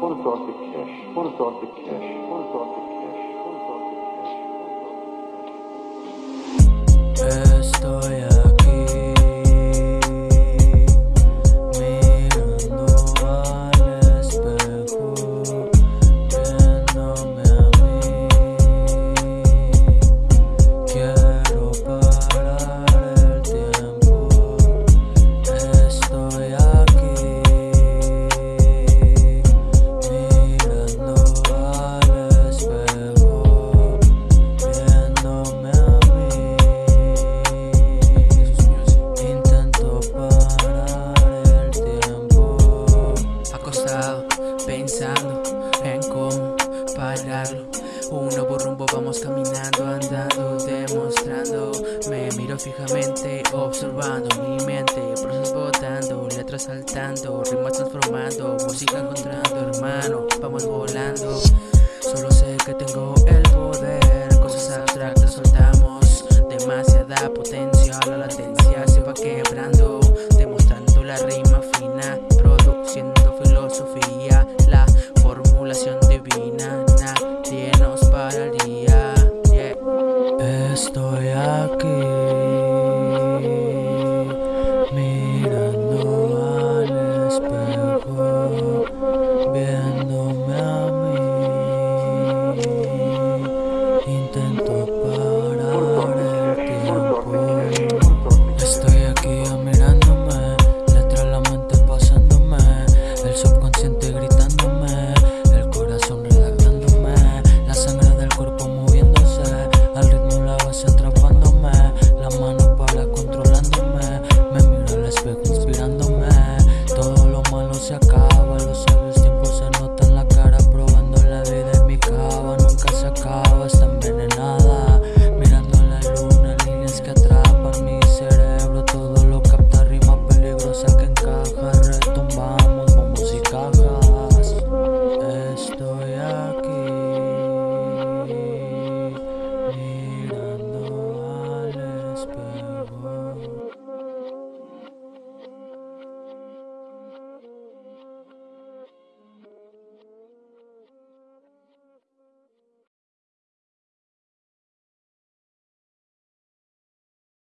What a thought to cash? What a thought to cash? What a thought to cash? Pensando en cómo pararlo. Uno por rumbo vamos caminando, andando, demostrando. Me miro fijamente, observando mi mente, botando, letras saltando, rimas transformando, música encontrando, hermano, vamos volando. Solo sé que tengo el poder, cosas abstractas soltamos, demasiada potencia, la latencia se va quebrando, demostrando la rima la formulación divina, nadie nos pararía. Yeah. Estoy aquí.